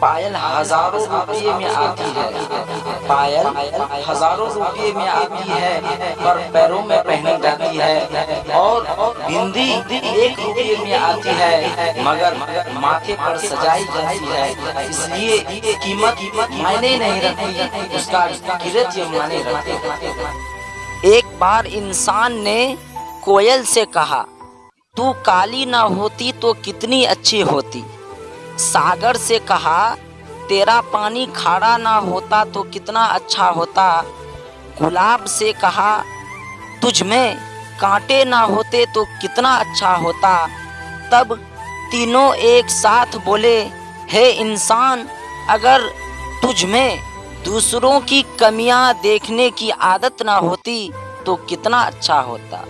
पायल हज़ारों रुपये में आती है। पायल हज़ारों रुपये में आती है, पर पैरों में पहनी जाती है और बिंदी एक रुपये में आती है, मगर माथे पर सजाई जाती है। इसलिए कीमत मायने नहीं रखती, उसका कीरत ये माने रखते एक बार इंसान ने कोयल से कहा, तू काली ना होती तो कितनी अच्छी होती? सागर से कहा, तेरा पानी खारा ना होता तो कितना अच्छा होता। गुलाब से कहा, तुझ में कांटे ना होते तो कितना अच्छा होता। तब तीनों एक साथ बोले, हे इंसान, अगर तुझ में दूसरों की कमियाँ देखने की आदत ना होती तो कितना अच्छा होता।